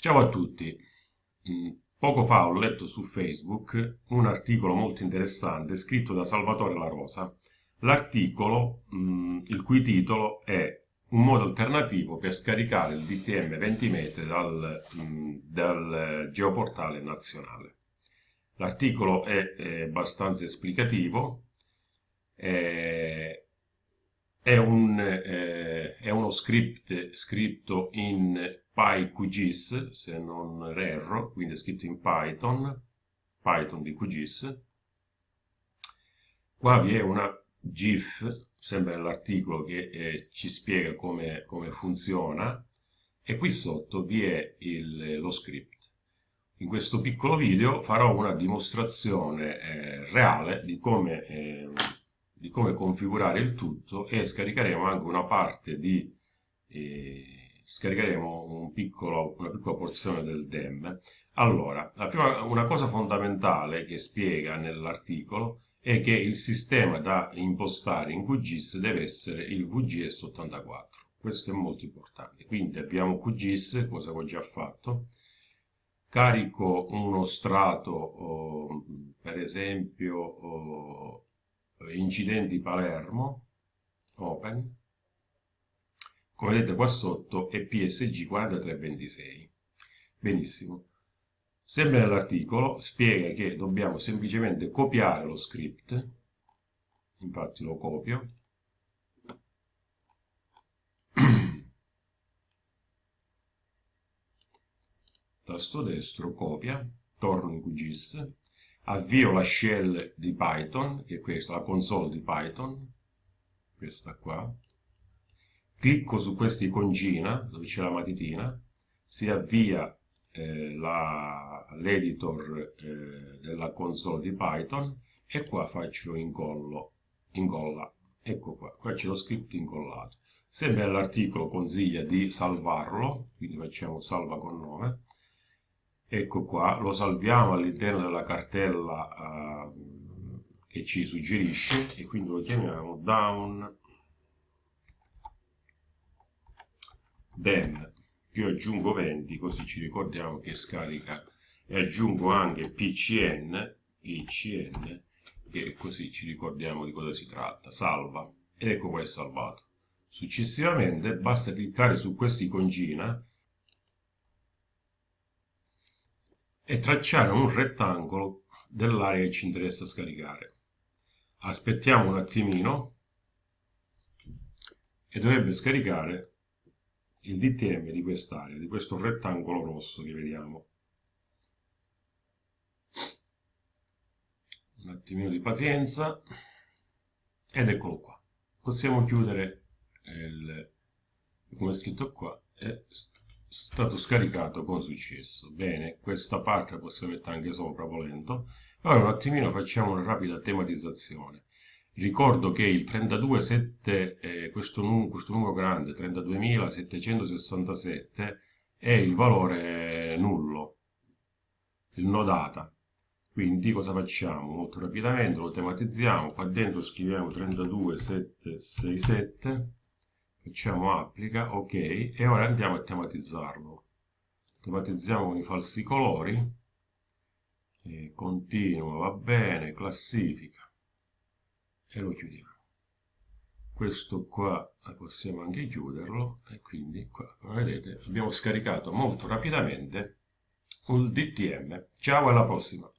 Ciao a tutti. Mm, poco fa ho letto su Facebook un articolo molto interessante scritto da Salvatore La Rosa. L'articolo, mm, il cui titolo è Un modo alternativo per scaricare il DTM 20 metri dal, mm, dal geoportale nazionale. L'articolo è, è, abbastanza esplicativo, è, è, un, eh, è uno script scritto in PyQGIS, se non erro, quindi è scritto in Python, Python di QGIS. Qua vi è una GIF, sempre nell'articolo, che eh, ci spiega come, come, funziona, e qui sotto vi è il, lo script. In questo piccolo video farò una dimostrazione eh, reale di come, eh, di come, configurare il tutto e scaricheremo anche una parte di eh, scaricheremo un piccolo, una piccola porzione del DEM. Allora, prima, una cosa fondamentale che spiega nell'articolo è che il sistema da impostare in QGIS deve essere il VGS84. Questo è molto importante. Quindi abbiamo QGIS, cosa ho già fatto. Carico uno strato, oh, per esempio, oh, incidenti Palermo, open, come vedete qua sotto è PSG 4326. Benissimo. Sempre nell'articolo spiega che dobbiamo semplicemente copiare lo script, infatti lo copio, tasto destro, copia, torno in QGIS, avvio la shell di Python, che è questa, la console di Python, questa qua, clicco su questa iconcina dove c'è la matitina, si avvia eh, l'editor eh, della console di Python e qua faccio incollo, incolla, ecco qua, qua c'è lo script incollato. Sempre l'articolo consiglia di salvarlo, quindi facciamo salva con nome, ecco qua, lo salviamo all'interno della cartella eh, che ci suggerisce e quindi lo chiamiamo down then io aggiungo 20 così ci ricordiamo che scarica. E aggiungo anche pcn pcn e così ci ricordiamo di cosa si tratta. Salva. Ed ecco qua è salvato. Successivamente basta cliccare su questa iconcina e tracciare un rettangolo dell'area che ci interessa scaricare. Aspettiamo un attimino e dovrebbe scaricare il DTM di quest'area, di questo rettangolo rosso che vediamo. Un attimino di pazienza ed eccolo qua. Possiamo chiudere il, come è scritto qua, è stato scaricato con successo. Bene, questa parte la possiamo mettere anche sopra volendo. Ora un attimino facciamo una rapida tematizzazione. Ricordo che il 32.7, eh, questo, num questo numero grande, 32.767, è il valore nullo, il no data. Quindi cosa facciamo? Molto rapidamente lo tematizziamo, qua dentro scriviamo 32767, facciamo applica, ok, e ora andiamo a tematizzarlo. Tematizziamo con i falsi colori, e continua, va bene, classifica e lo chiudiamo. Questo qua possiamo anche chiuderlo e quindi qua come vedete abbiamo scaricato molto rapidamente un DTM ciao alla prossima